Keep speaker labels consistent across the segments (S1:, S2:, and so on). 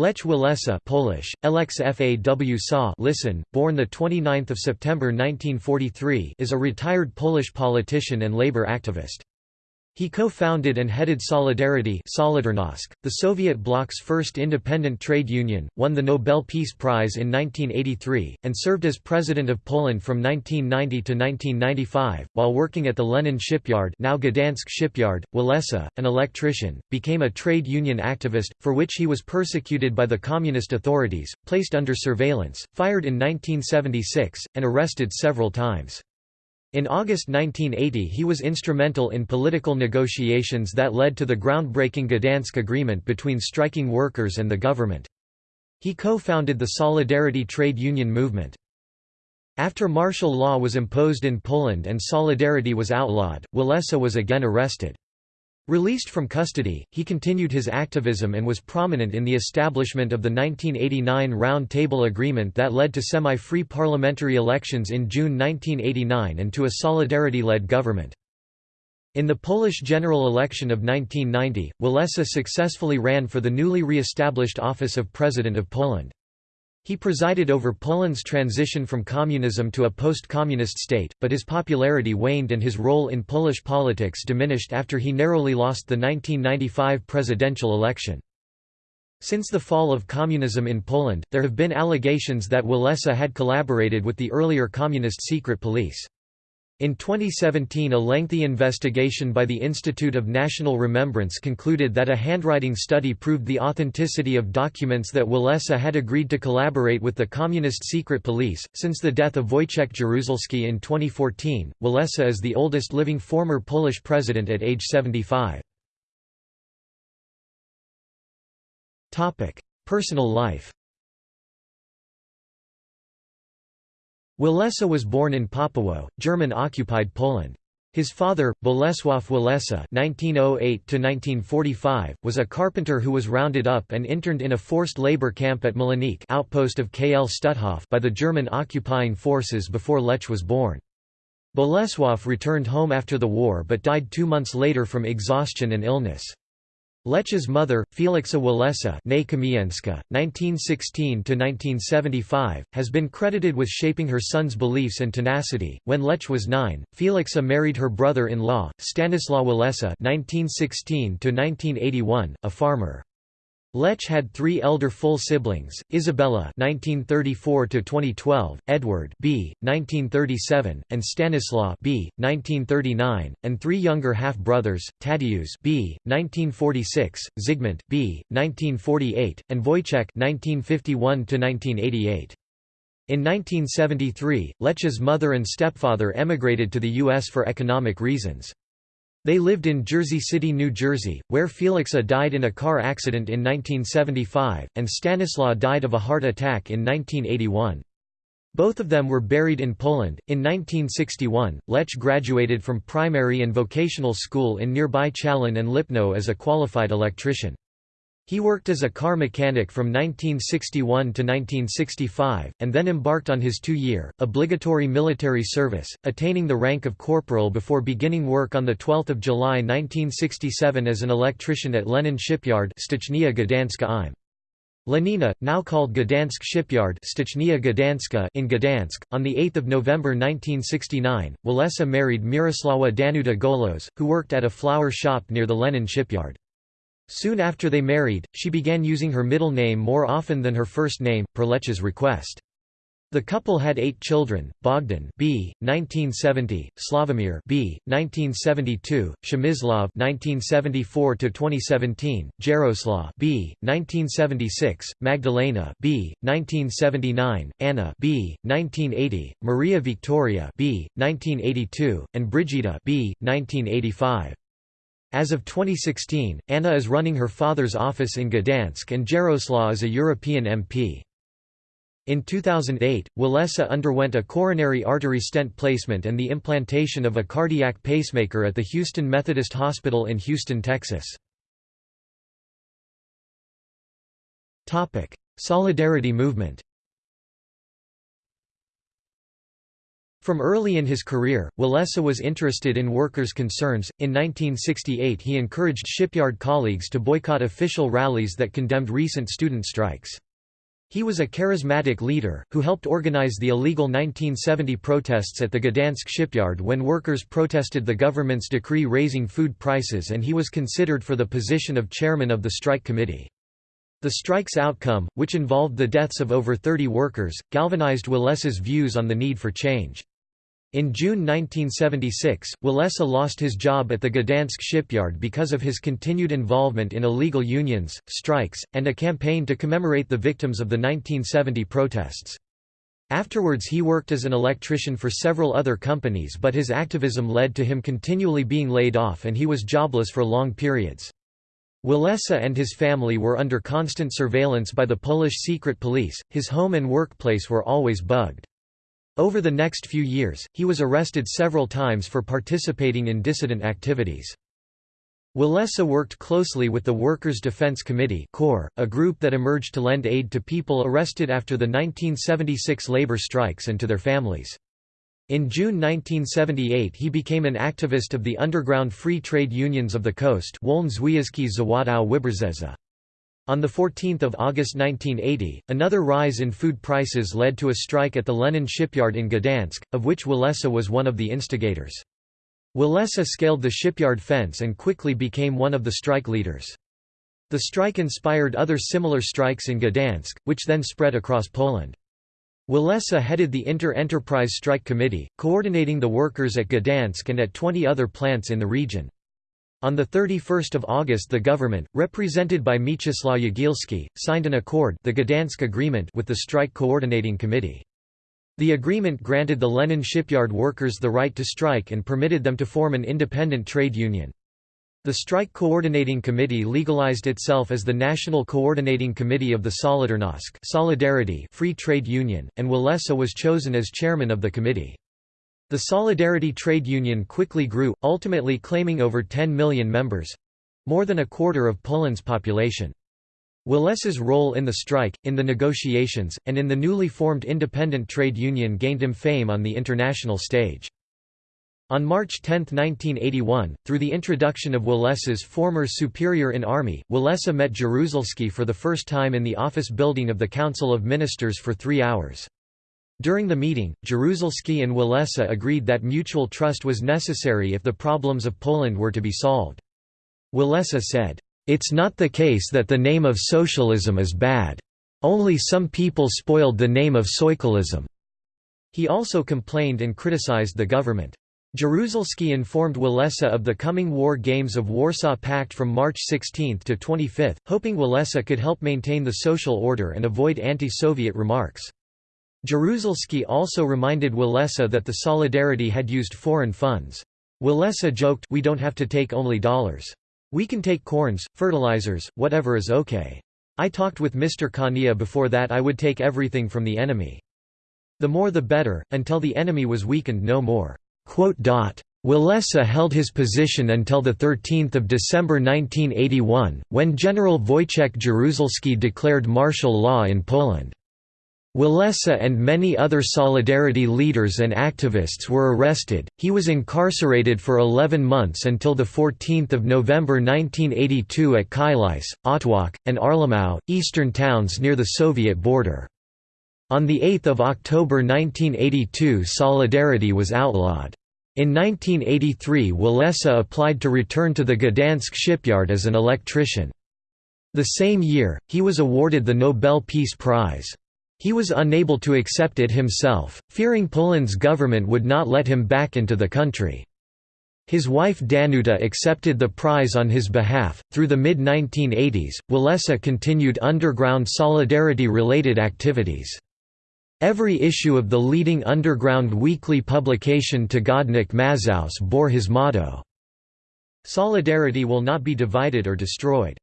S1: Lech Walesa Polish, LXFAW listen, born 29 September 1943 is a retired Polish politician and labor activist. He co-founded and headed Solidarity the Soviet bloc's first independent trade union, won the Nobel Peace Prize in 1983, and served as President of Poland from 1990 to 1995. While working at the Lenin shipyard now Gdansk shipyard, Walesa, an electrician, became a trade union activist, for which he was persecuted by the communist authorities, placed under surveillance, fired in 1976, and arrested several times. In August 1980 he was instrumental in political negotiations that led to the groundbreaking Gdansk Agreement between striking workers and the government. He co-founded the Solidarity trade union movement. After martial law was imposed in Poland and Solidarity was outlawed, Walesa was again arrested. Released from custody, he continued his activism and was prominent in the establishment of the 1989 Round Table Agreement that led to semi-free parliamentary elections in June 1989 and to a solidarity-led government. In the Polish general election of 1990, Walesa successfully ran for the newly re-established office of President of Poland. He presided over Poland's transition from communism to a post-communist state, but his popularity waned and his role in Polish politics diminished after he narrowly lost the 1995 presidential election. Since the fall of communism in Poland, there have been allegations that Walesa had collaborated with the earlier communist secret police. In 2017 a lengthy investigation by the Institute of National Remembrance concluded that a handwriting study proved the authenticity of documents that Walesa had agreed to collaborate with the communist secret police. Since the death of Wojciech Jaruzelski in 2014, Walesa is the oldest living former Polish president at age 75. Personal life Walesa was born in Papało, German-occupied Poland. His father, Bolesław Walesa (1908–1945), was a carpenter who was rounded up and interned in a forced labor camp at Milenik outpost of KL Stutthof by the German occupying forces before Lech was born. Bolesław returned home after the war but died two months later from exhaustion and illness. Lech's mother, Felixa Walesa (1916–1975), has been credited with shaping her son's beliefs and tenacity. When Lech was nine, Felixa married her brother-in-law, Stanislaw Walesa (1916–1981), a farmer. Lech had three elder full siblings: Isabella (1934–2012), Edward (b. 1937), and Stanislaw (b. 1939), and three younger half brothers: Tadeusz (b. 1946), Zygmunt (b. 1948), and Wojciech (1951–1988). In 1973, Lech's mother and stepfather emigrated to the U.S. for economic reasons. They lived in Jersey City, New Jersey, where Felixa died in a car accident in 1975, and Stanislaw died of a heart attack in 1981. Both of them were buried in Poland. In 1961, Lech graduated from primary and vocational school in nearby Chalin and Lipno as a qualified electrician. He worked as a car mechanic from 1961 to 1965, and then embarked on his two-year, obligatory military service, attaining the rank of corporal before beginning work on 12 July 1967 as an electrician at Lenin Shipyard im. Lenina, now called Gdansk Shipyard Gdanska in Gdansk. On 8 November 1969, Walesa married Miroslawa Danuta Golos, who worked at a flower shop near the Lenin Shipyard. Soon after they married, she began using her middle name more often than her first name, per Lech's request. The couple had eight children: Bogdan B. 1970, Slavomir B. 1972, Przemysław 1974–2017, Jaroslaw B. 1976, Magdalena B. 1979, Anna B. 1980, Maria Victoria B. 1982, and Brigida B. 1985. As of 2016, Anna is running her father's office in Gdansk and Jaroslaw is a European MP. In 2008, Walesa underwent a coronary artery stent placement and the implantation of a cardiac pacemaker at the Houston Methodist Hospital in Houston, Texas. Solidarity movement From early in his career, Walesa was interested in workers' concerns. In 1968, he encouraged shipyard colleagues to boycott official rallies that condemned recent student strikes. He was a charismatic leader, who helped organize the illegal 1970 protests at the Gdansk shipyard when workers protested the government's decree raising food prices and he was considered for the position of chairman of the strike committee. The strike's outcome, which involved the deaths of over 30 workers, galvanized Walesa's views on the need for change. In June 1976, Walesa lost his job at the Gdansk shipyard because of his continued involvement in illegal unions, strikes, and a campaign to commemorate the victims of the 1970 protests. Afterwards he worked as an electrician for several other companies but his activism led to him continually being laid off and he was jobless for long periods. Walesa and his family were under constant surveillance by the Polish secret police, his home and workplace were always bugged. Over the next few years, he was arrested several times for participating in dissident activities. Walesa worked closely with the Workers' Defense Committee a group that emerged to lend aid to people arrested after the 1976 labor strikes and to their families. In June 1978 he became an activist of the underground free trade unions of the coast on 14 August 1980, another rise in food prices led to a strike at the Lenin shipyard in Gdansk, of which Walesa was one of the instigators. Walesa scaled the shipyard fence and quickly became one of the strike leaders. The strike inspired other similar strikes in Gdansk, which then spread across Poland. Walesa headed the Inter-Enterprise Strike Committee, coordinating the workers at Gdansk and at 20 other plants in the region. On 31 August the government, represented by Mieczysław Jagielski, signed an accord the Gdansk Agreement with the Strike Coordinating Committee. The agreement granted the Lenin shipyard workers the right to strike and permitted them to form an independent trade union. The Strike Coordinating Committee legalized itself as the National Coordinating Committee of the Solidarnosc Solidarity Free Trade Union, and Walesa was chosen as chairman of the committee. The Solidarity trade union quickly grew, ultimately claiming over 10 million members—more than a quarter of Poland's population. Walesa's role in the strike, in the negotiations, and in the newly formed independent trade union gained him fame on the international stage. On March 10, 1981, through the introduction of Walesa's former superior in army, Walesa met Jaruzelski for the first time in the office building of the Council of Ministers for three hours. During the meeting, Jaruzelski and Walesa agreed that mutual trust was necessary if the problems of Poland were to be solved. Walesa said, "...it's not the case that the name of socialism is bad. Only some people spoiled the name of soicalism." He also complained and criticized the government. Jaruzelski informed Walesa of the coming War Games of Warsaw Pact from March 16 to 25, hoping Walesa could help maintain the social order and avoid anti-Soviet remarks. Jaruzelski also reminded Walesa that the Solidarity had used foreign funds. Walesa joked, we don't have to take only dollars. We can take corns, fertilizers, whatever is okay. I talked with Mr. Kania before that I would take everything from the enemy. The more the better, until the enemy was weakened no more." Walesa held his position until 13 December 1981, when General Wojciech Jaruzelski declared martial law in Poland. Walesa and many other Solidarity leaders and activists were arrested. He was incarcerated for 11 months until 14 November 1982 at Chylice, Otwock, and Arlamów, eastern towns near the Soviet border. On 8 October 1982 Solidarity was outlawed. In 1983 Walesa applied to return to the Gdansk shipyard as an electrician. The same year, he was awarded the Nobel Peace Prize. He was unable to accept it himself, fearing Poland's government would not let him back into the country. His wife Danuta accepted the prize on his behalf. Through the mid 1980s, Walesa continued underground solidarity related activities. Every issue of the leading underground weekly publication Tygodnik Mazowsze bore his motto, Solidarity will not be divided or destroyed.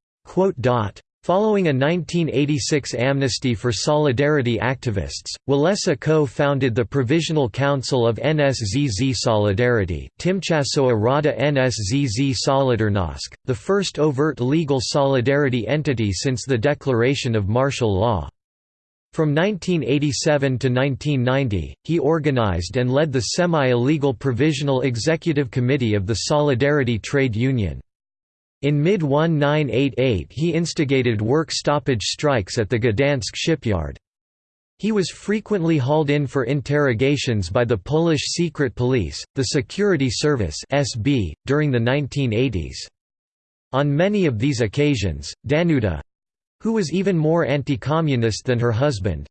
S1: Following a 1986 amnesty for Solidarity activists, Walesa co-founded the Provisional Council of NSZZ Solidarity Tymczasowa Rada NSZZ Solidarnosc, the first overt legal solidarity entity since the declaration of martial law. From 1987 to 1990, he organized and led the semi-illegal Provisional Executive Committee of the Solidarity Trade Union. In mid-1988 he instigated work stoppage strikes at the Gdansk shipyard. He was frequently hauled in for interrogations by the Polish secret police, the Security Service (SB), during the 1980s. On many of these occasions, Danuta, who was even more anti-communist than her husband,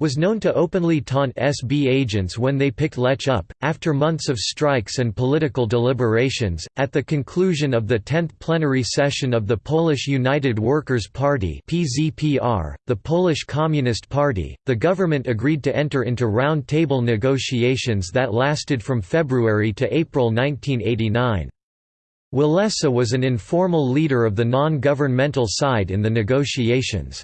S1: was known to openly taunt SB agents when they picked Lech up. After months of strikes and political deliberations, at the conclusion of the 10th plenary session of the Polish United Workers' Party (PZPR), the Polish Communist Party, the government agreed to enter into round-table negotiations that lasted from February to April 1989. Walesa was an informal leader of the non-governmental side in the negotiations.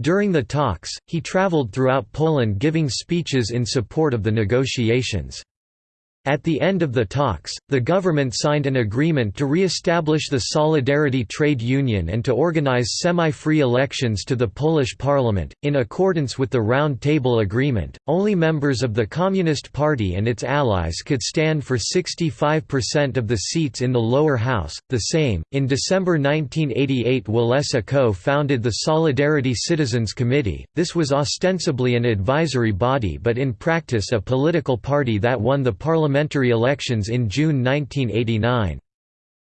S1: During the talks, he traveled throughout Poland giving speeches in support of the negotiations. At the end of the talks, the government signed an agreement to re-establish the Solidarity Trade Union and to organize semi-free elections to the Polish parliament. In accordance with the Round Table Agreement, only members of the Communist Party and its allies could stand for 65% of the seats in the lower house. The Sejm, in December 1988, Walesa co-founded the Solidarity Citizens Committee. This was ostensibly an advisory body but in practice a political party that won the parliament parliamentary elections in June 1989.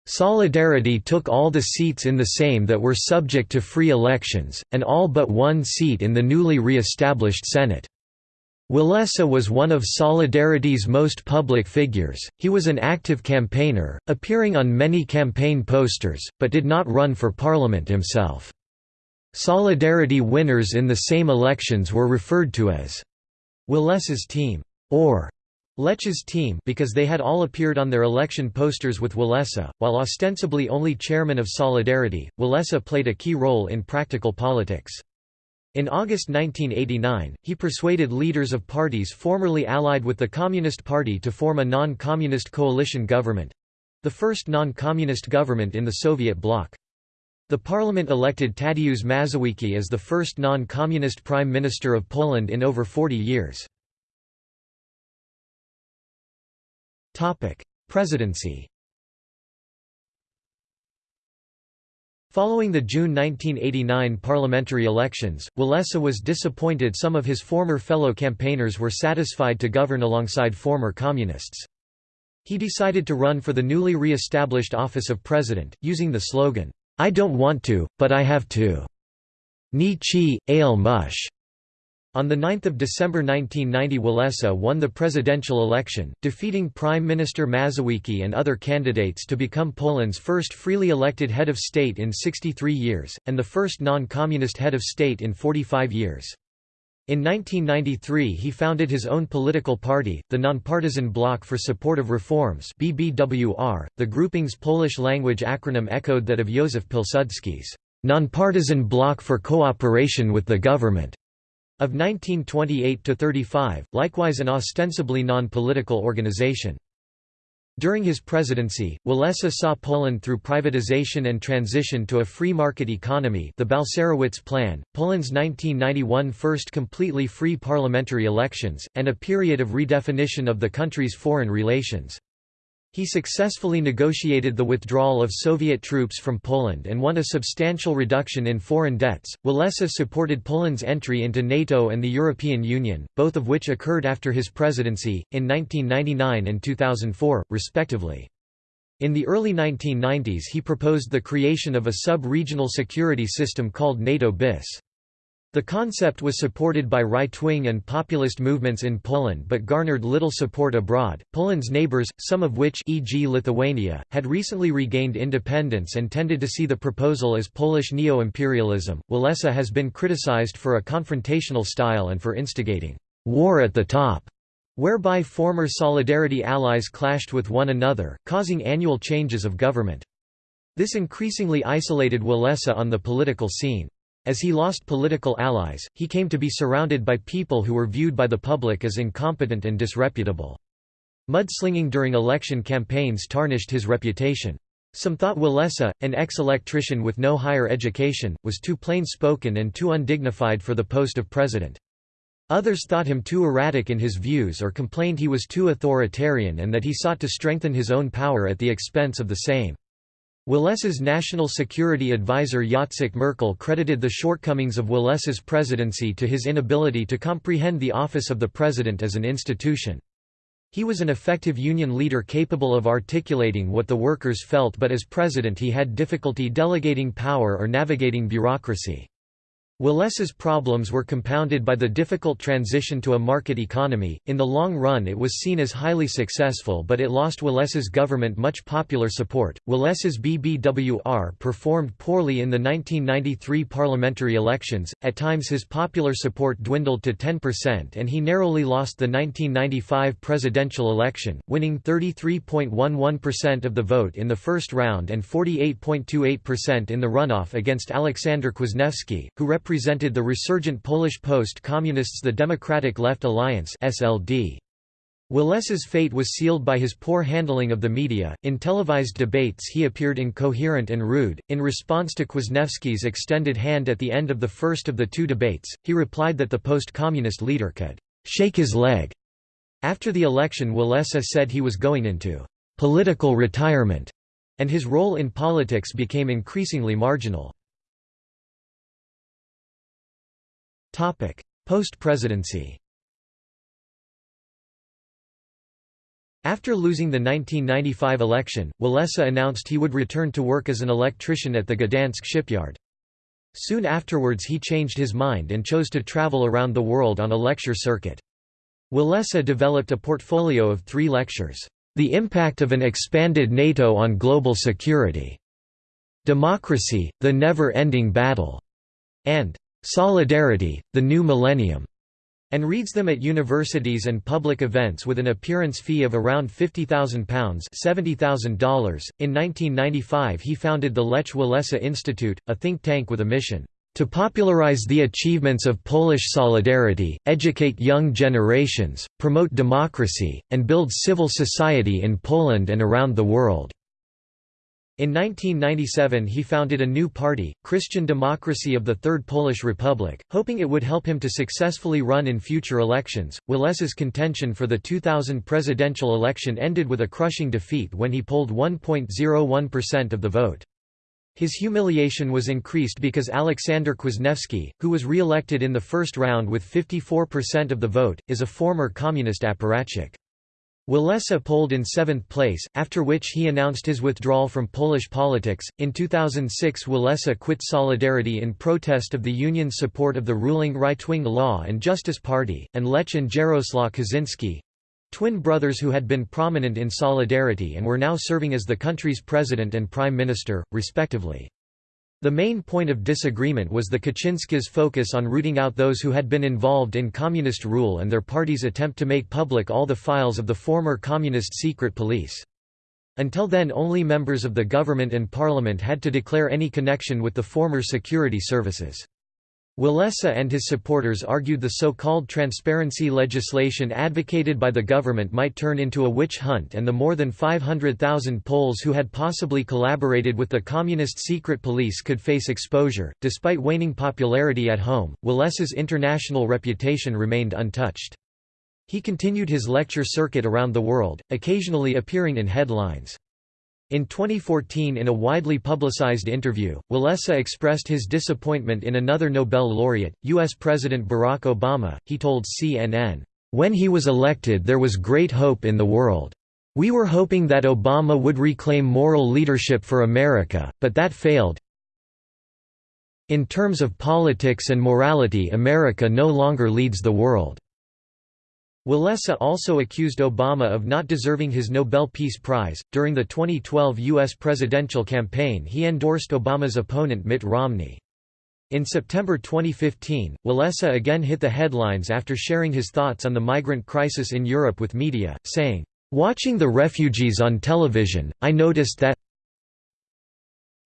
S1: Solidarity took all the seats in the Sejm that were subject to free elections, and all but one seat in the newly re-established Senate. Walesa was one of Solidarity's most public figures, he was an active campaigner, appearing on many campaign posters, but did not run for parliament himself. Solidarity winners in the Sejm elections were referred to as Walesa's team, or Lech's team because they had all appeared on their election posters with Walesa, while ostensibly only chairman of Solidarity, Walesa played a key role in practical politics. In August 1989, he persuaded leaders of parties formerly allied with the Communist Party to form a non-communist coalition government—the first non-communist government in the Soviet bloc. The parliament elected Tadeusz Mazowiecki as the first non-communist prime minister of Poland in over 40 years. Topic: Presidency. Following the June 1989 parliamentary elections, Walesa was disappointed some of his former fellow campaigners were satisfied to govern alongside former communists. He decided to run for the newly re-established office of president, using the slogan, "'I don't want to, but I have to' Nie chcę, ale muszę' On 9 December 1990 Walesa won the presidential election, defeating Prime Minister Mazowiecki and other candidates to become Poland's first freely elected head of state in 63 years, and the first non-communist head of state in 45 years. In 1993 he founded his own political party, the Nonpartisan Bloc for Support of Reforms BBWR, the grouping's Polish-language acronym echoed that of Józef Pilsudski's Nonpartisan Bloc for Cooperation with the Government. Of 1928–35, likewise an ostensibly non-political organization. During his presidency, Walesa saw Poland through privatization and transition to a free market economy the Balcerowicz Plan, Poland's 1991 first completely free parliamentary elections, and a period of redefinition of the country's foreign relations. He successfully negotiated the withdrawal of Soviet troops from Poland and won a substantial reduction in foreign debts. Walesa supported Poland's entry into NATO and the European Union, both of which occurred after his presidency, in 1999 and 2004, respectively. In the early 1990s he proposed the creation of a sub-regional security system called NATO BIS. The concept was supported by right-wing and populist movements in Poland but garnered little support abroad. Poland's neighbors, some of which e.g. Lithuania, had recently regained independence and tended to see the proposal as Polish neo-imperialism. Walesa has been criticized for a confrontational style and for instigating war at the top, whereby former Solidarity allies clashed with one another, causing annual changes of government. This increasingly isolated Walesa on the political scene. As he lost political allies, he came to be surrounded by people who were viewed by the public as incompetent and disreputable. Mudslinging during election campaigns tarnished his reputation. Some thought Walesa, an ex-electrician with no higher education, was too plain-spoken and too undignified for the post of president. Others thought him too erratic in his views or complained he was too authoritarian and that he sought to strengthen his own power at the expense of the Sejm. Walesa's national security advisor Jacek Merkel credited the shortcomings of Walesa's presidency to his inability to comprehend the office of the president as an institution. He was an effective union leader capable of articulating what the workers felt but as president he had difficulty delegating power or navigating bureaucracy. Walesa's problems were compounded by the difficult transition to a market economy. In the long run, it was seen as highly successful, but it lost Walesa's government much popular support. Walesa's BBWR performed poorly in the 1993 parliamentary elections. At times, his popular support dwindled to 10%, and he narrowly lost the 1995 presidential election, winning 33.11% of the vote in the first round and 48.28% in the runoff against Aleksander Kwasniewski, who represented represented the resurgent Polish post-communists the Democratic Left Alliance SLD. Walesa's fate was sealed by his poor handling of the media. In televised debates, he appeared incoherent and rude. In response to Kwasniewski's extended hand at the end of the first of the two debates, he replied that the post communist leader could shake his leg. After the election, Walesa said he was going into political retirement, and his role in politics became increasingly marginal. Post-presidency. After losing the 1995 election, Walesa announced he would return to work as an electrician at the Gdansk shipyard. Soon afterwards he changed his mind and chose to travel around the world on a lecture circuit. Walesa developed a portfolio of three lectures, "'The Impact of an Expanded NATO on Global Security", "'Democracy, the Never-Ending Battle", and Solidarity, the New Millennium, and reads them at universities and public events with an appearance fee of around £50,000 $70,000. In 1995 he founded the Lech Walesa Institute, a think tank with a mission to popularize the achievements of Polish solidarity, educate young generations, promote democracy, and build civil society in Poland and around the world. In 1997 he founded a new party, Christian Democracy of the Third Polish Republic, hoping it would help him to successfully run in future elections. Walesa's contention for the 2000 presidential election ended with a crushing defeat when he polled 1.01% of the vote. His humiliation was increased because Aleksander Kwasniewski, who was re-elected in the first round with 54% of the vote, is a former communist apparatchik. Walesa polled in seventh place, after which he announced his withdrawal from Polish politics. In 2006, Walesa quit Solidarity in protest of the union's support of the ruling right wing Law and Justice Party, and Lech and Jaroslaw Kaczynski twin brothers who had been prominent in Solidarity and were now serving as the country's president and prime minister, respectively. The main point of disagreement was the Kaczynskis' focus on rooting out those who had been involved in communist rule and their party's attempt to make public all the files of the former communist secret police. Until then only members of the government and parliament had to declare any connection with the former security services. Walesa and his supporters argued the so-called transparency legislation advocated by the government might turn into a witch hunt and the more than 500,000 Poles who had possibly collaborated with the communist secret police could face exposure. Despite waning popularity at home, Walesa's international reputation remained untouched. He continued his lecture circuit around the world, occasionally appearing in headlines. In 2014 in a widely publicized interview, Walesa expressed his disappointment in another Nobel laureate, U.S. President Barack Obama. He told CNN, "...when he was elected there was great hope in the world. We were hoping that Obama would reclaim moral leadership for America, but that failed. In terms of politics and morality America no longer leads the world." Walesa also accused Obama of not deserving his Nobel Peace Prize. During the 2012 U.S. presidential campaign, he endorsed Obama's opponent Mitt Romney. In September 2015, Walesa again hit the headlines after sharing his thoughts on the migrant crisis in Europe with media, saying, Watching the refugees on television, I noticed that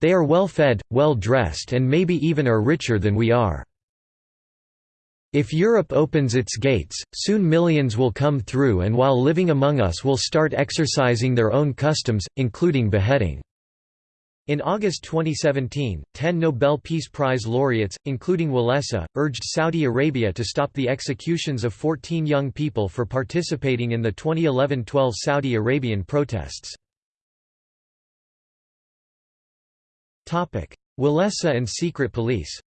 S1: they are well fed, well dressed and maybe even are richer than we are. If Europe opens its gates, soon millions will come through and while living among us will start exercising their own customs, including beheading. In August 2017, ten Nobel Peace Prize laureates, including Walesa, urged Saudi Arabia to stop the executions of 14 young people for participating in the 2011–12 Saudi Arabian protests. Walesa and secret police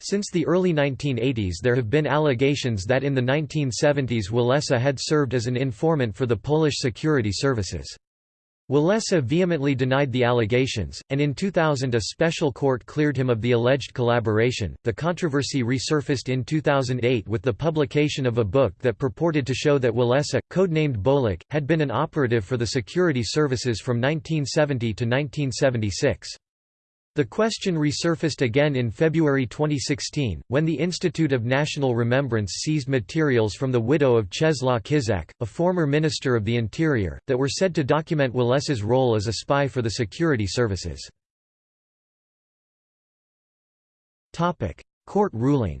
S1: Since the early 1980s there have been allegations that in the 1970s Walesa had served as an informant for the Polish security services. Walesa vehemently denied the allegations, and in 2000 a special court cleared him of the alleged collaboration. The controversy resurfaced in 2008 with the publication of a book that purported to show that Walesa, codenamed Bolek, had been an operative for the security services from 1970 to 1976. The question resurfaced again in February 2016, when the Institute of National Remembrance seized materials from the widow of Czeslaw Kiszczak, a former Minister of the Interior, that were said to document Walesa's role as a spy for the security services. Court ruling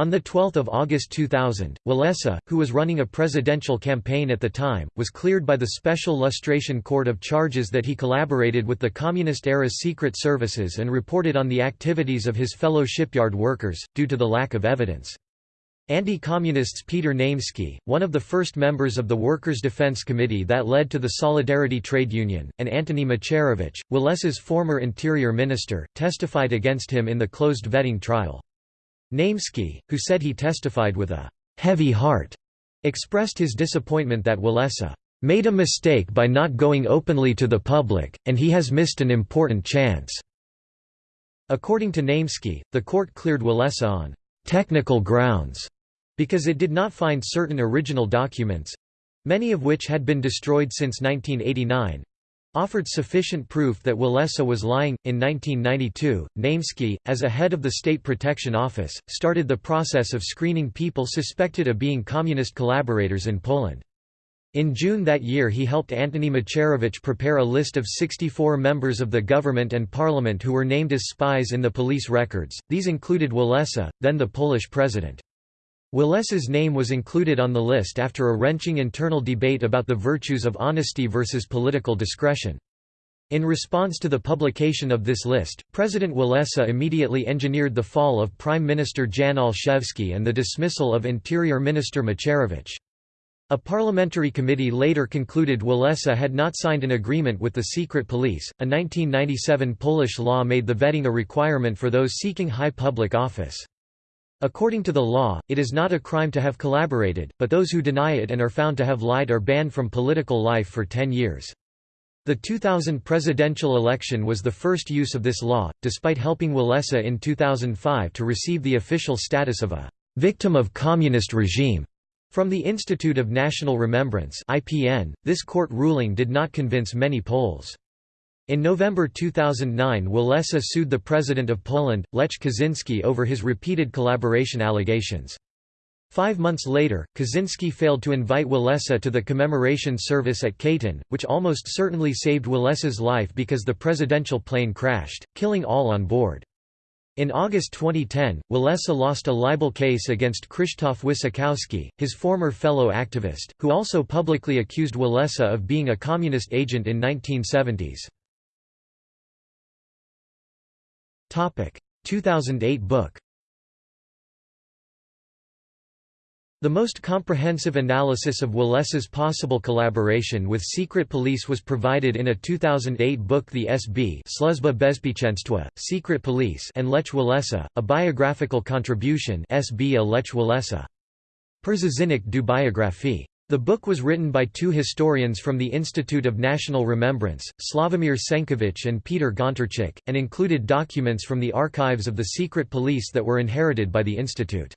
S1: On 12 August 2000, Walesa, who was running a presidential campaign at the time, was cleared by the Special Lustration Court of charges that he collaborated with the Communist-era secret services and reported on the activities of his fellow shipyard workers, due to the lack of evidence. Anti-communists Peter Naimski, one of the first members of the Workers' Defense Committee that led to the Solidarity Trade Union, and Antony Macierewicz, Walesa's former interior minister, testified against him in the closed vetting trial. Naimski, who said he testified with a «heavy heart», expressed his disappointment that Walesa «made a mistake by not going openly to the public, and he has missed an important chance». According to Naimski, the court cleared Walesa on «technical grounds» because it did not find certain original documents—many of which had been destroyed since 1989, offered sufficient proof that Walesa was lying. In 1992, Naimski, as a head of the State Protection Office, started the process of screening people suspected of being communist collaborators in Poland. In June that year he helped Antony Macierewicz prepare a list of 64 members of the government and parliament who were named as spies in the police records, these included Walesa, then the Polish president. Walesa's name was included on the list after a wrenching internal debate about the virtues of honesty versus political discretion. In response to the publication of this list, President Walesa immediately engineered the fall of Prime Minister Jan Olszewski and the dismissal of Interior Minister Macierewicz. A parliamentary committee later concluded Walesa had not signed an agreement with the secret police. A 1997 Polish law made the vetting a requirement for those seeking high public office. According to the law, it is not a crime to have collaborated, but those who deny it and are found to have lied are banned from political life for 10 years. The 2000 presidential election was the first use of this law, despite helping Walesa in 2005 to receive the official status of a «victim of communist regime» from the Institute of National Remembrance IPN, this court ruling did not convince many Poles. In November 2009 Walesa sued the President of Poland, Lech Kaczynski over his repeated collaboration allegations. Five months later, Kaczynski failed to invite Walesa to the commemoration service at Katyn, which almost certainly saved Walesa's life because the presidential plane crashed, killing all on board. In August 2010, Walesa lost a libel case against Krzysztof Wyszkowski, his former fellow activist, who also publicly accused Walesa of being a communist agent in 1970s. 2008 book. The most comprehensive analysis of Walesa's possible collaboration with secret police was provided in a 2008 book The SB Sluzba Bezpieczeństwa, Secret Police and Lech Walesa, a biographical contribution SB a Lech Walesa. Przyczynek do biografii the book was written by two historians from the Institute of National Remembrance, Slavomir Cenckiewicz and Peter Gontarczyk, and included documents from the archives of the secret police that were inherited by the institute.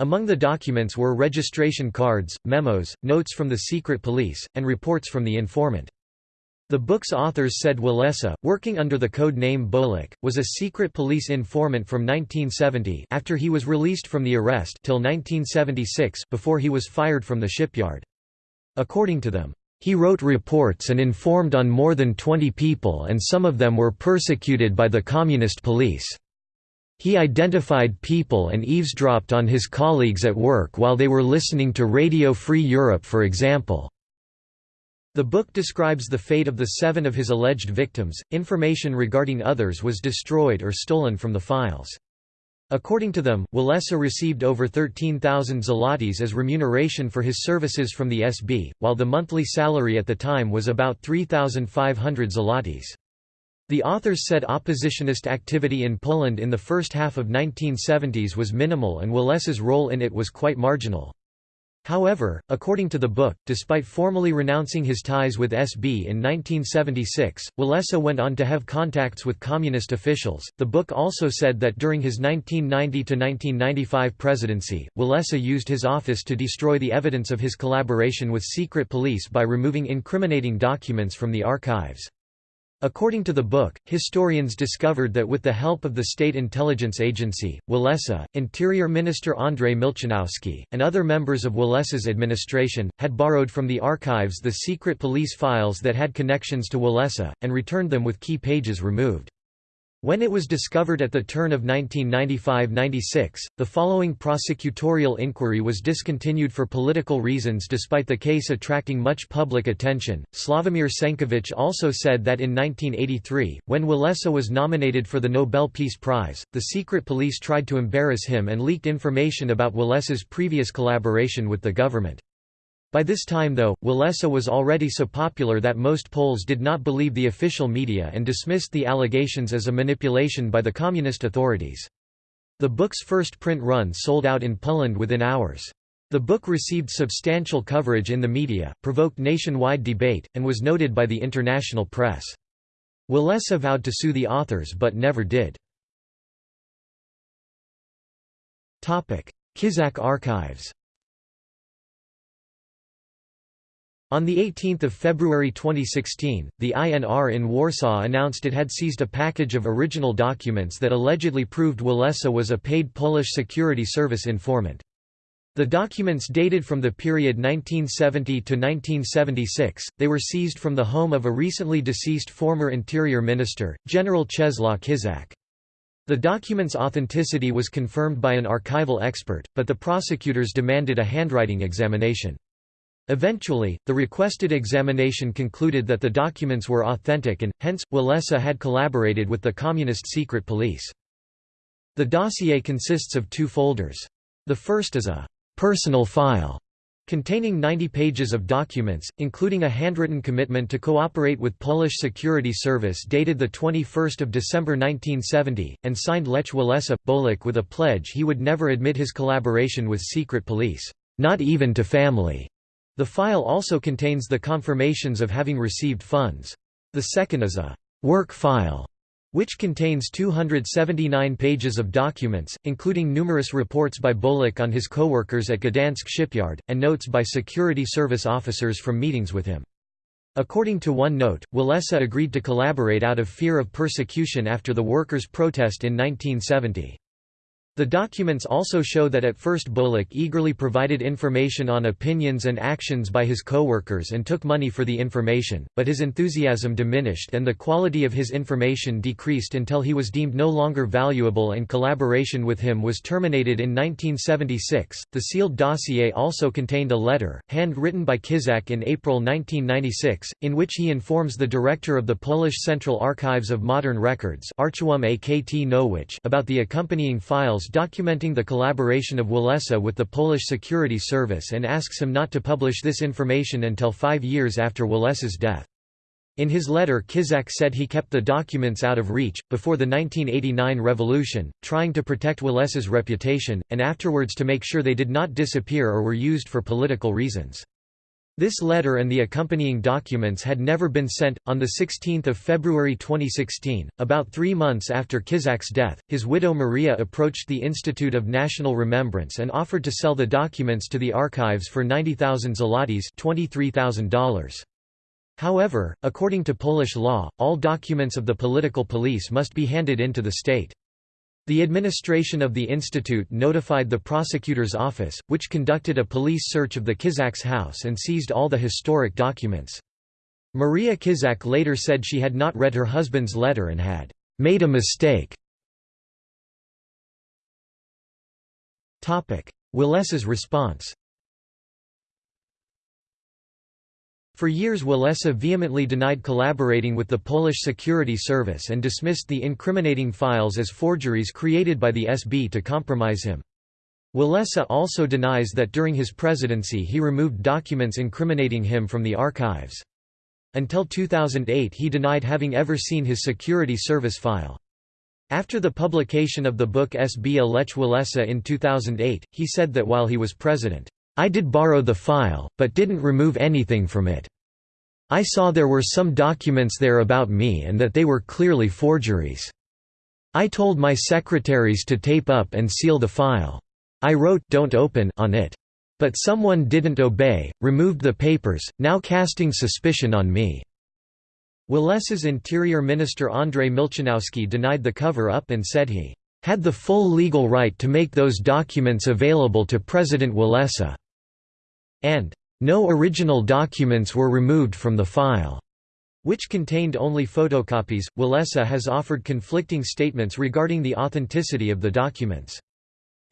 S1: Among the documents were registration cards, memos, notes from the secret police, and reports from the informant. The book's authors said Walesa, working under the code name Bolek, was a secret police informant from 1970 after he was released from the arrest till 1976 before he was fired from the shipyard. According to them, he wrote reports and informed on more than 20 people and some of them were persecuted by the communist police. He identified people and eavesdropped on his colleagues at work while they were listening to Radio Free Europe for example. The book describes the fate of the seven of his alleged victims. Information regarding others was destroyed or stolen from the files. According to them, Walesa received over 13,000 zlotys as remuneration for his services from the SB, while the monthly salary at the time was about 3,500 zlotys. The authors said oppositionist activity in Poland in the first half of 1970s was minimal and Walesa's role in it was quite marginal. However, according to the book, despite formally renouncing his ties with SB in 1976, Walesa went on to have contacts with communist officials. The book also said that during his 1990 to 1995 presidency, Walesa used his office to destroy the evidence of his collaboration with secret police by removing incriminating documents from the archives. According to the book, historians discovered that with the help of the State Intelligence Agency, Walesa, Interior Minister Andrzej Milczanowski, and other members of Walesa's administration, had borrowed from the archives the secret police files that had connections to Walesa, and returned them with key pages removed. When it was discovered at the turn of 1995–96, the following prosecutorial inquiry was discontinued for political reasons despite the case attracting much public attention. Slavomir Cenckiewicz also said that in 1983, when Walesa was nominated for the Nobel Peace Prize, the secret police tried to embarrass him and leaked information about Walesa's previous collaboration with the government. By this time though, Walesa was already so popular that most Poles did not believe the official media and dismissed the allegations as a manipulation by the communist authorities. The book's first print run sold out in Poland within hours. The book received substantial coverage in the media, provoked nationwide debate, and was noted by the international press. Walesa vowed to sue the authors but never did. Kiszczak archives On 18 February 2016, the INR in Warsaw announced it had seized a package of original documents that allegedly proved Walesa was a paid Polish security service informant. The documents dated from the period 1970 to 1976, they were seized from the home of a recently deceased former Interior Minister, General Czesław Kiszczak. The document's authenticity was confirmed by an archival expert, but the prosecutors demanded a handwriting examination. Eventually, the requested examination concluded that the documents were authentic and, hence, Walesa had collaborated with the communist secret police. The dossier consists of two folders. The first is a «personal file» containing 90 pages of documents, including a handwritten commitment to cooperate with Polish Security Service dated 21 December 1970, and signed Lech Walesa, Bolek with a pledge he would never admit his collaboration with secret police, not even to family. The file also contains the confirmations of having received funds. The second is a «work file» which contains 279 pages of documents, including numerous reports by Bolek on his co-workers at Gdansk shipyard, and notes by security service officers from meetings with him. According to one note, Walesa agreed to collaborate out of fear of persecution after the workers' protest in 1970. The documents also show that at first Bolek eagerly provided information on opinions and actions by his co-workers and took money for the information, but his enthusiasm diminished and the quality of his information decreased until he was deemed no longer valuable and collaboration with him was terminated in 1976. The sealed dossier also contained a letter, hand-written by Kiszczak in April 1996, in which he informs the director of the Polish Central Archives of Modern Records about the accompanying files documenting the collaboration of Walesa with the Polish Security Service and asks him not to publish this information until five years after Walesa's death. In his letter Kiszczak said he kept the documents out of reach, before the 1989 revolution, trying to protect Walesa's reputation, and afterwards to make sure they did not disappear or were used for political reasons. This letter and the accompanying documents had never been sent. On 16 February 2016, about three months after Kiszczak's death, his widow Maria approached the Institute of National Remembrance and offered to sell the documents to the archives for 90,000 zlotys $23,000. However, according to Polish law, all documents of the political police must be handed in to the state. The administration of the institute notified the prosecutor's office, which conducted a police search of the Kiszczak's house and seized all the historic documents. Maria Kiszczak later said she had not read her husband's letter and had made a mistake. Walesa's response For years Walesa vehemently denied collaborating with the Polish Security Service and dismissed the incriminating files as forgeries created by the SB to compromise him. Walesa also denies that during his presidency he removed documents incriminating him from the archives. Until 2008 he denied having ever seen his security service file. After the publication of the book SB a Lech Walesa in 2008, he said that while he was president, I did borrow the file, but didn't remove anything from it. I saw there were some documents there about me and that they were clearly forgeries. I told my secretaries to tape up and seal the file. I wrote don't open on it. But someone didn't obey, removed the papers, now casting suspicion on me." Walesa's Interior Minister Andrzej Milczanowski denied the cover-up and said he had the full legal right to make those documents available to President Walesa and no original documents were removed from the file, which contained only photocopies. Walesa has offered conflicting statements regarding the authenticity of the documents.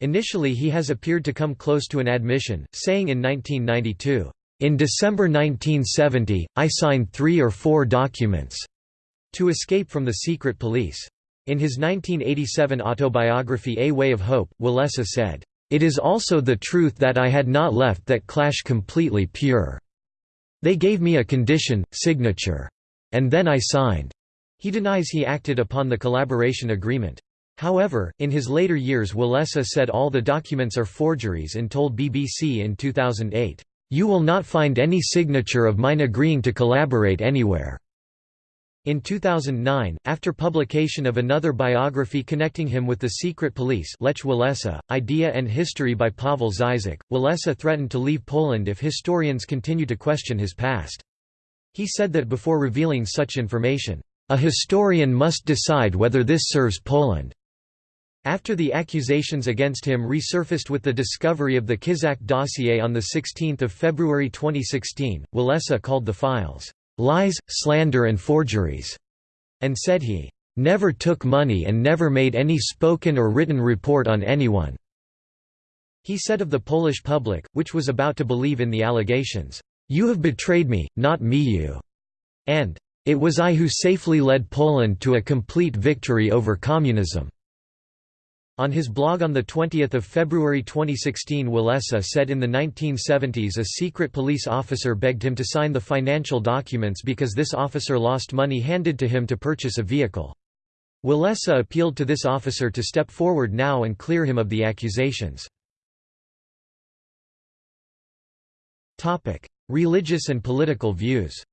S1: Initially, he has appeared to come close to an admission, saying in 1992, In December 1970, I signed three or four documents to escape from the secret police. In his 1987 autobiography A Way of Hope, Walesa said, it is also the truth that I had not left that clash completely pure. They gave me a condition, signature. And then I signed. He denies he acted upon the collaboration agreement. However, in his later years Walesa said all the documents are forgeries and told BBC in 2008, "'You will not find any signature of mine agreeing to collaborate anywhere.' In 2009, after publication of another biography connecting him with the secret police Lech Walesa, Idea and History by Pavel Zyzak, Walesa threatened to leave Poland if historians continue to question his past. He said that before revealing such information, "...a historian must decide whether this serves Poland." After the accusations against him resurfaced with the discovery of the Kiszczak dossier on 16 February 2016, Walesa called the files, lies, slander and forgeries, and said he never took money and never made any spoken or written report on anyone. He said of the Polish public, which was about to believe in the allegations, "'You have betrayed me, not me you'", and "'It was I who safely led Poland to a complete victory over communism'". On his blog on 20 February 2016 Walesa said in the 1970s a secret police officer begged him to sign the financial documents because this officer lost money handed to him to purchase a vehicle. Walesa appealed to this officer to step forward now and clear him of the accusations. Religious and political views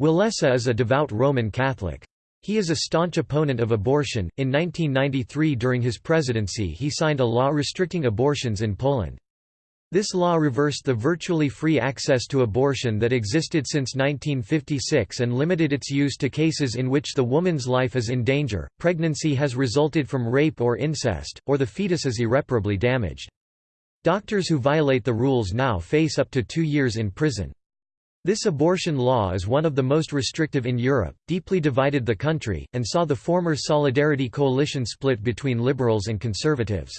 S1: Walesa is a devout Roman Catholic. He is a staunch opponent of abortion. In 1993, during his presidency, he signed a law restricting abortions in Poland. This law reversed the virtually free access to abortion that existed since 1956 and limited its use to cases in which the woman's life is in danger, pregnancy has resulted from rape or incest, or the fetus is irreparably damaged. Doctors who violate the rules now face up to two years in prison. This abortion law is one of the most restrictive in Europe, deeply divided the country, and saw the former Solidarity coalition split between liberals and conservatives.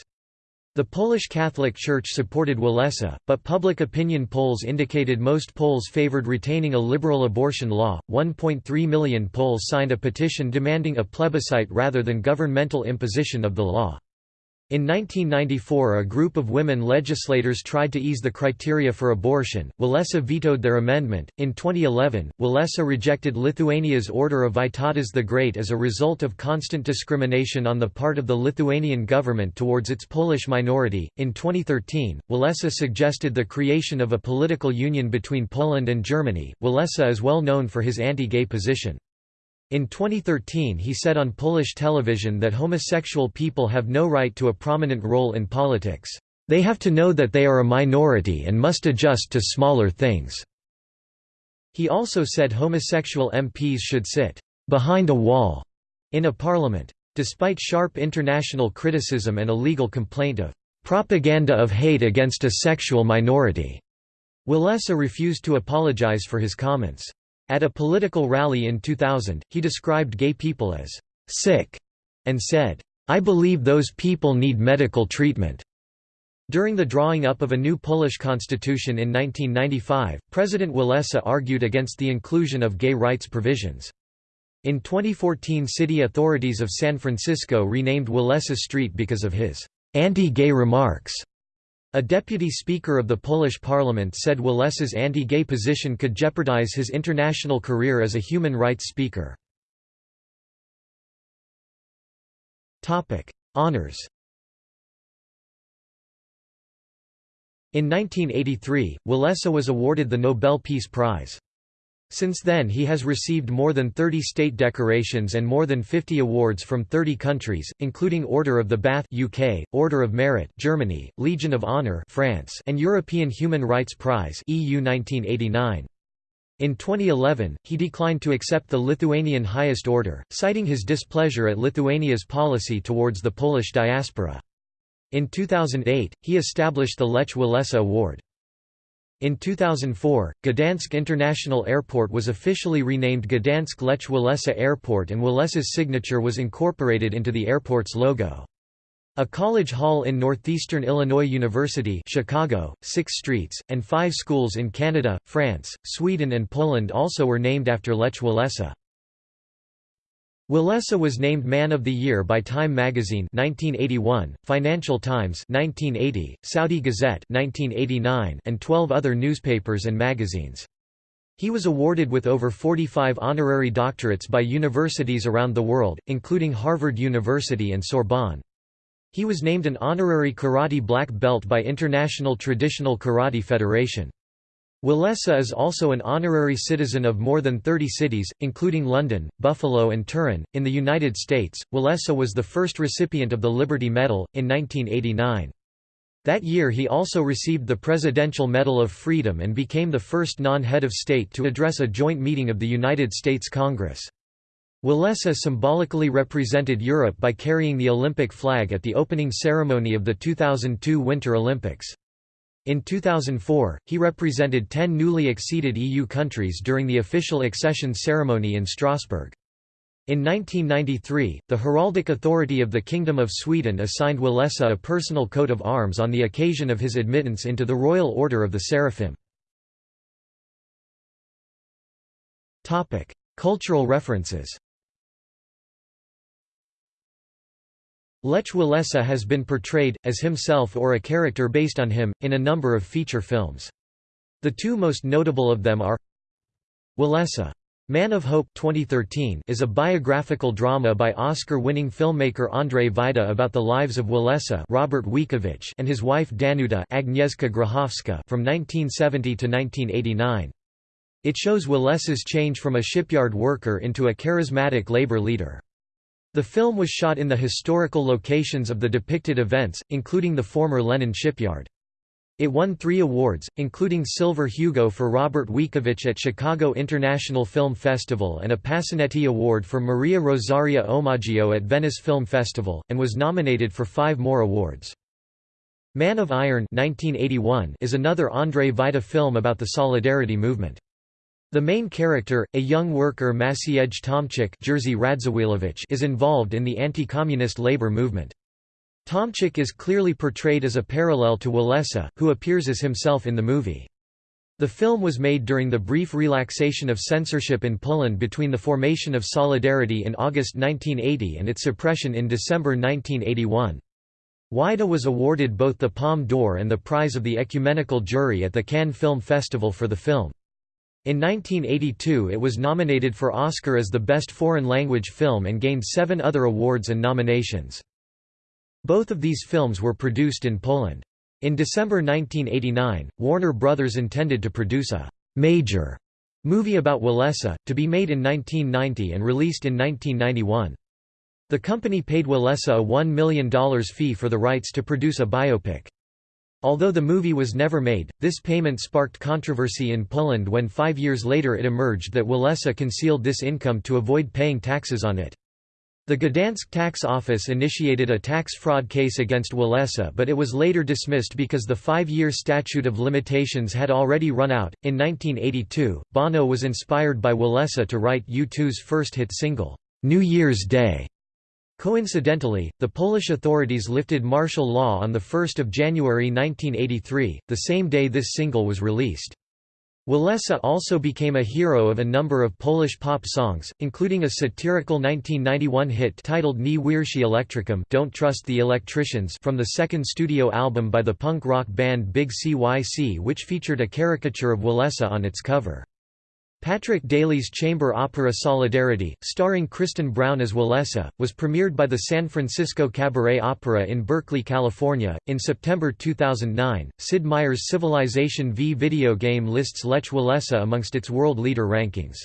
S1: The Polish Catholic Church supported Walesa, but public opinion polls indicated most Poles favored retaining a liberal abortion law. 1.3 million Poles signed a petition demanding a plebiscite rather than governmental imposition of the law. In 1994 a group of women legislators tried to ease the criteria for abortion, Walesa vetoed their amendment. In 2011, Walesa rejected Lithuania's Order of Vytautas the Great as a result of constant discrimination on the part of the Lithuanian government towards its Polish minority. In 2013, Walesa suggested the creation of a political union between Poland and Germany. Walesa is well known for his anti-gay position. In 2013 he said on Polish television that homosexual people have no right to a prominent role in politics. They have to know that they are a minority and must adjust to smaller things. He also said homosexual MPs should sit behind a wall in a parliament. Despite sharp international criticism and a legal complaint of propaganda of hate against a sexual minority, Walesa refused to apologize for his comments. At a political rally in 2000, he described gay people as «sick» and said, I believe those people need medical treatment." During the drawing up of a new Polish constitution in 1995, President Walesa argued against the inclusion of gay rights provisions. In 2014 city authorities of San Francisco renamed Walesa Street because of his anti-gay remarks. A deputy speaker of the Polish parliament said Walesa's anti-gay position could jeopardize his international career as a human rights speaker. Honours In 1983, Walesa was awarded the Nobel Peace Prize. Since then he has received more than 30 state decorations and more than 50 awards from 30 countries, including Order of the Bath UK, Order of Merit Germany, Legion of Honour France, and European Human Rights Prize EU 1989. In 2011, he declined to accept the Lithuanian highest order, citing his displeasure at Lithuania's policy towards the Polish diaspora. In 2008, he established the Lech Walesa Award. In 2004, Gdansk International Airport was officially renamed Gdansk Lech Walesa Airport and Walesa's signature was incorporated into the airport's logo. A college hall in Northeastern Illinois University Chicago, six streets, and five schools in Canada, France, Sweden and Poland also were named after Lech Walesa. Walesa was named Man of the Year by Time magazine 1981, Financial Times 1980, Saudi Gazette 1989, and 12 other newspapers and magazines. He was awarded with over 45 honorary doctorates by universities around the world, including Harvard University and Sorbonne. He was named an honorary karate black belt by International Traditional Karate Federation. Walesa is also an honorary citizen of more than 30 cities, including London, Buffalo, and Turin. In the United States, Walesa was the first recipient of the Liberty Medal, in 1989. That year he also received the Presidential Medal of Freedom and became the first non-head of state to address a joint meeting of the United States Congress. Walesa symbolically represented Europe by carrying the Olympic flag at the opening ceremony of the 2002 Winter Olympics. In 2004, he represented 10 newly acceded EU countries during the official accession ceremony in Strasbourg. In 1993, the Heraldic Authority of the Kingdom of Sweden assigned Walesa a personal coat of arms on the occasion of his admittance into the Royal Order of the Seraphim. Cultural references Lech Walesa has been portrayed, as himself or a character based on him, in a number of feature films. The two most notable of them are Walesa. Man of Hope 2013 is a biographical drama by Oscar-winning filmmaker Andrzej Wajda about the lives of Walesa Robert Więckiewicz and his wife Danuta Agnieszka Grochowska from 1970 to 1989. It shows Walesa's change from a shipyard worker into a charismatic labor leader. The film was shot in the historical locations of the depicted events, including the former Lenin shipyard. It won three awards, including Silver Hugo for Robert Więckiewicz at Chicago International Film Festival and a Pasinetti Award for Maria Rosaria Omaggio at Venice Film Festival, and was nominated for five more awards. Man of Iron 1981 is another Andrzej Wajda film about the Solidarity movement. The main character, a young worker Maciej Tomczyk Jerzy Radziwiłłowicz is involved in the anti-communist labor movement. Tomczyk is clearly portrayed as a parallel to Walesa, who appears as himself in the movie. The film was made during the brief relaxation of censorship in Poland between the formation of Solidarity in August 1980 and its suppression in December 1981. Wajda was awarded both the Palme d'Or and the prize of the ecumenical jury at the Cannes Film Festival for the film. In 1982 it was nominated for Oscar as the Best Foreign Language Film and gained seven other awards and nominations. Both of these films were produced in Poland. In December 1989, Warner Brothers intended to produce a «major» movie about Walesa, to be made in 1990 and released in 1991. The company paid Walesa a $1 million fee for the rights to produce a biopic. Although the movie was never made, this payment sparked controversy in Poland when five years later it emerged that Walesa concealed this income to avoid paying taxes on it. The Gdansk tax office initiated a tax fraud case against Walesa but it was later dismissed because the five-year statute of limitations had already run out. In 1982, Bono was inspired by Walesa to write U2's first hit single, New Year's Day. Coincidentally, the Polish authorities lifted martial law on 1 January 1983, the same day this single was released. Walesa also became a hero of a number of Polish pop songs, including a satirical 1991 hit titled Nie wierzcie elektrykom Don't Trust the Electricians from the second studio album by the punk rock band Big CYC which featured a caricature of Walesa on its cover. Patrick Daly's chamber opera Solidarity, starring Kristen Brown as Walesa, was premiered by the San Francisco Cabaret Opera in Berkeley, California. In September 2009, Sid Meier's Civilization V video game lists Lech Walesa amongst its world leader rankings.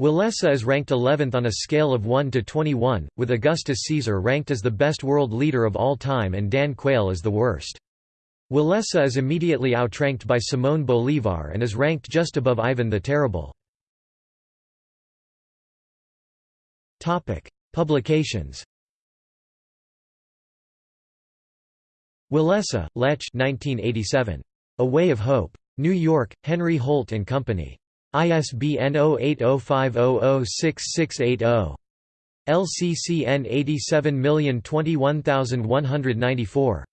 S1: Walesa is ranked 11th on a scale of 1 to 21, with Augustus Caesar ranked as the best world leader of all time and Dan Quayle as the worst. Walesa is immediately outranked by Simón Bolívar and is ranked just above Ivan the Terrible. Publications Walesa, Lech 1987. A Way of Hope. New York, Henry Holt & Company. ISBN 0805006680. LCCN 87021194.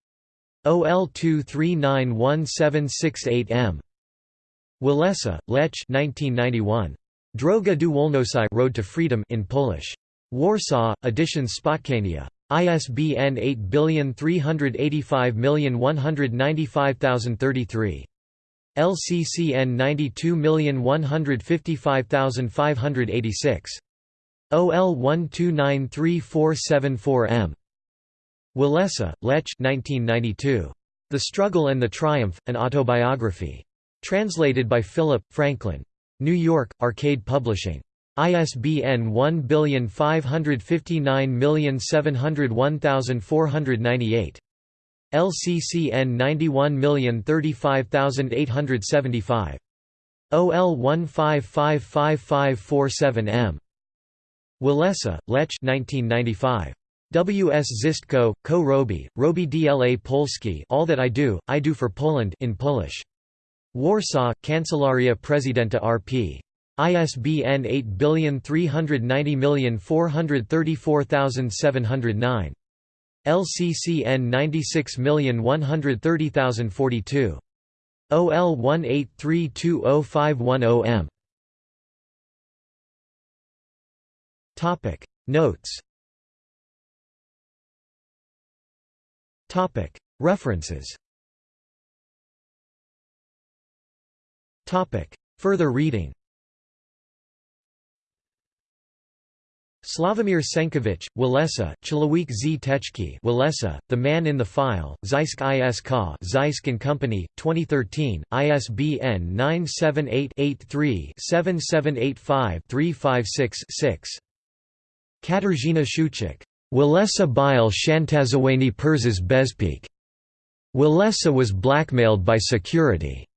S1: OL2391768M. Walesa, Lech 1991. Droga do Wolności Road to Freedom in Polish. Warsaw, edition Spotkania. ISBN 8385195033. LCCN 92155586. OL1293474M. Walesa, Lech 1992. The Struggle and the Triumph, An Autobiography. Translated by Philip, Franklin. New York, Arcade Publishing. ISBN 1559701498. LCCN 91035875. OL 1555547M. Walesa, Lech 1995. W. S. Zistko, Ko Robi, Robi dla Polski All That I Do, I Do for Poland in Polish. Warsaw, Kancelaria Prezydenta RP. ISBN 8390434709. LCCN 96130042. OL 18320510M. Topic Notes References. Further reading. Sławomir Cenckiewicz, Walesa, Człowiek z. Teczki Walesa, The Man in the File, Zysk Isk Zysk and Company, 2013, ISBN 978-83-7785-356-6. Katarzyna Szuchik. Walesa Bile Shantazaweni Perzes Bezpik. Walesa was blackmailed by security.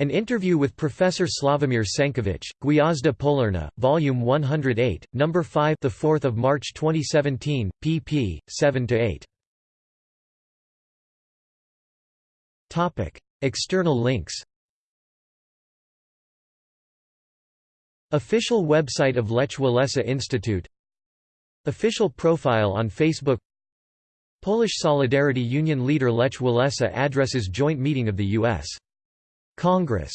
S1: An interview with Professor Sławomir Cenckiewicz, Gwiazda Polarna, Volume 108, Number 5, the 4th of March 2017, pp. 7 to 8. Topic: External links. Official website of Lech Walesa Institute Official profile on Facebook Polish Solidarity Union leader Lech Walesa addresses joint meeting of the U.S. Congress